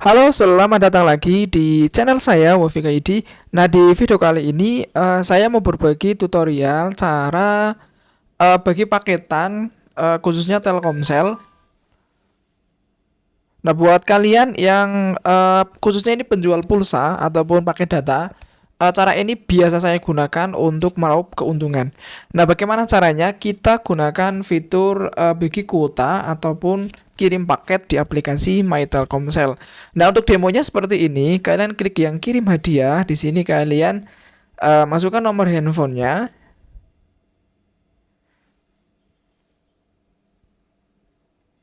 Halo, selamat datang lagi di channel saya Wafika ID. Nah, di video kali ini uh, saya mau berbagi tutorial cara uh, bagi paketan uh, khususnya Telkomsel. Nah, buat kalian yang uh, khususnya ini penjual pulsa ataupun paket data, cara ini biasa saya gunakan untuk meraup keuntungan. Nah, bagaimana caranya? Kita gunakan fitur uh, bagi kuota ataupun kirim paket di aplikasi My Telkomsel. Nah, untuk demonya seperti ini, kalian klik yang kirim hadiah. Di sini kalian uh, masukkan nomor handphonenya.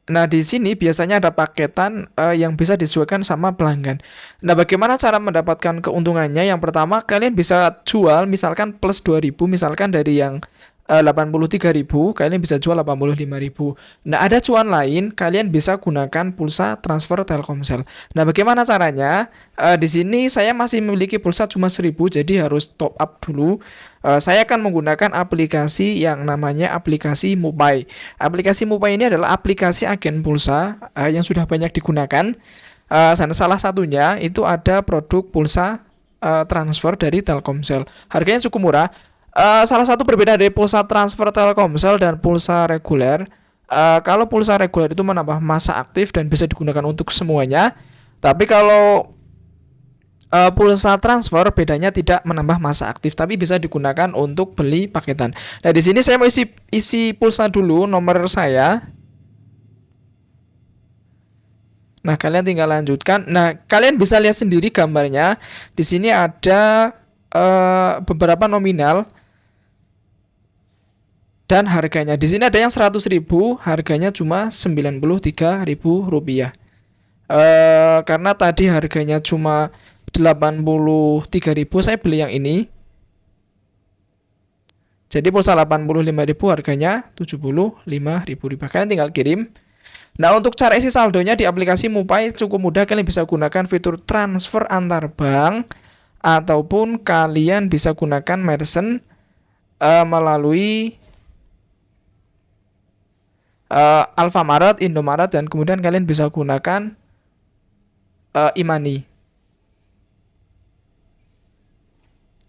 Nah, di sini biasanya ada paketan uh, yang bisa disesuaikan sama pelanggan. Nah, bagaimana cara mendapatkan keuntungannya? Yang pertama, kalian bisa jual misalkan plus 2000 misalkan dari yang 83.000 kalian bisa jual 85.000 nah ada cuan lain kalian bisa gunakan pulsa transfer Telkomsel. Nah bagaimana caranya? Uh, di sini saya masih memiliki pulsa cuma 1000 jadi harus top up dulu. Uh, saya akan menggunakan aplikasi yang namanya aplikasi Mupai aplikasi Mupai ini adalah aplikasi agen pulsa uh, yang sudah banyak digunakan. Salah satunya itu ada produk pulsa transfer dari Telkomsel. Harganya cukup murah Uh, salah satu perbedaan dari pulsa transfer Telkomsel dan pulsa reguler, uh, kalau pulsa reguler itu menambah masa aktif dan bisa digunakan untuk semuanya. Tapi kalau uh, pulsa transfer bedanya tidak menambah masa aktif, tapi bisa digunakan untuk beli paketan. Nah di sini saya mau isi isi pulsa dulu nomor saya. Nah kalian tinggal lanjutkan. Nah kalian bisa lihat sendiri gambarnya. Di sini ada uh, beberapa nominal dan harganya di sini ada yang 100.000 harganya cuma 93.000 rupiah. Uh, karena tadi harganya cuma 83.000 saya beli yang ini. Jadi pulsa 85.000 harganya 75.000 rupiah. Kalian tinggal kirim. Nah untuk cara isi saldonya di aplikasi Mupai cukup mudah. Kalian bisa gunakan fitur transfer antar bank ataupun kalian bisa gunakan merchant uh, melalui uh, Alfamaret, Indomaret dan kemudian kalian bisa gunakan uh, Imani.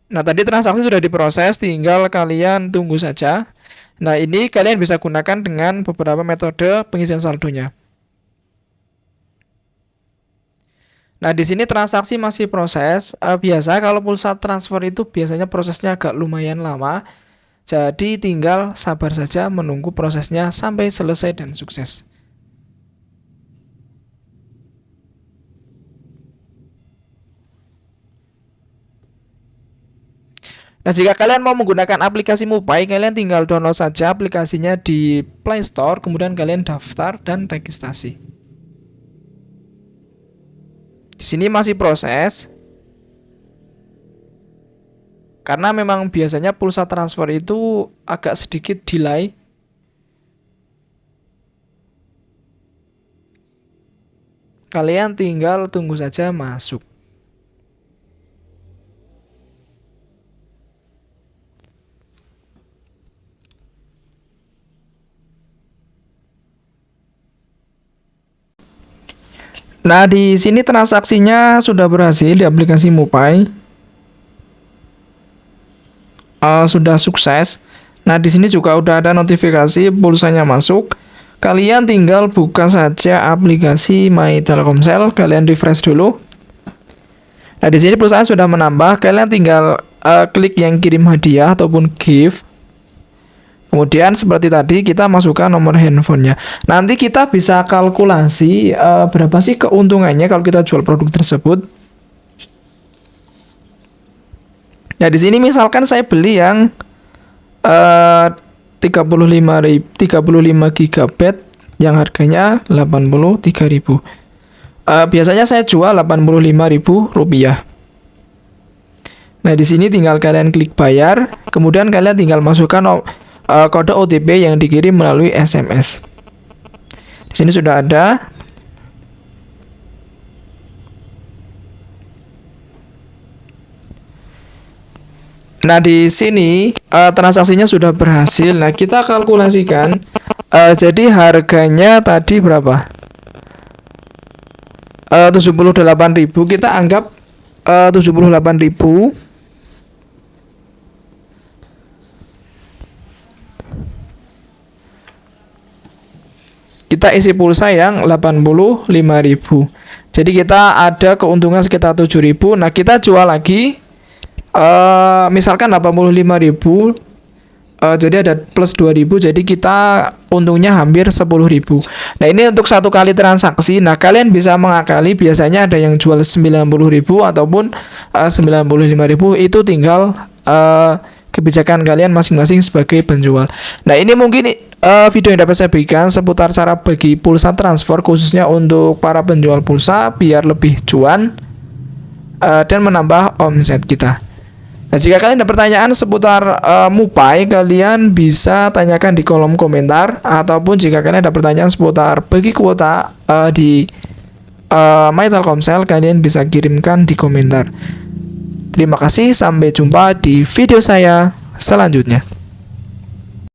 Nah, tadi transaksi sudah diproses, tinggal kalian tunggu saja. Nah, ini kalian bisa gunakan dengan beberapa metode pengisian saldonya. Nah, di sini transaksi masih proses. Uh, biasa kalau pulsa transfer itu biasanya prosesnya agak lumayan lama. Jadi tinggal sabar saja menunggu prosesnya sampai selesai dan sukses. Nah, jika kalian mau menggunakan aplikasi Mupai, kalian tinggal download saja aplikasinya di Play Store, kemudian kalian daftar dan registrasi. Di sini masih proses. Karena memang biasanya pulsa transfer itu agak sedikit delay. Kalian tinggal tunggu saja masuk. Nah, di sini transaksinya sudah berhasil di aplikasi Mupai uh, sudah sukses. Nah, di sini juga udah ada notifikasi pulsanya masuk. Kalian tinggal buka saja aplikasi My Telkomsel, kalian refresh dulu. Nah, di sini pulsa sudah menambah, kalian tinggal uh, klik yang kirim hadiah ataupun gift. Kemudian seperti tadi kita masukkan nomor handphonenya. Nanti kita bisa kalkulasi uh, berapa sih keuntungannya kalau kita jual produk tersebut. Nah, di sini misalkan saya beli yang uh, 35 35 GB yang harganya 83.000. Uh, biasanya saya jual 85.000 rupiah. Nah, di sini tinggal kalian klik bayar, kemudian kalian tinggal masukkan uh, kode OTP yang dikirim melalui SMS. Di sini sudah ada Nah, di sini uh, transaksinya sudah berhasil. Nah, kita kalkulasikan. Uh, jadi harganya tadi berapa? uh, 78.000 kita anggap uh, 78.000 kita isi pulsa yang 85.000 jadi kita ada keuntungan sekitar 7.000 nah kita jual lagi uh, misalkan 85.000 uh, jadi ada plus 2000 jadi kita untungnya hampir 10.000 nah ini untuk satu kali transaksi. Nah kalian bisa mengakali biasanya ada yang jual 90.000 ataupun uh, 95.000 itu tinggal uh, kebijakan kalian masing-masing sebagai penjual. Nah ini mungkin uh, video yang dapat saya berikan seputar cara bagi pulsa transfer khususnya untuk para penjual pulsa biar lebih cuan uh, dan menambah omset kita. Nah, jika kalian ada pertanyaan seputar uh, Mupai, kalian bisa tanyakan di kolom komentar ataupun jika kalian ada pertanyaan seputar bagi kuota uh, di uh, My Telkomsel, kalian bisa kirimkan di komentar. Terima kasih, sampai jumpa di video saya selanjutnya.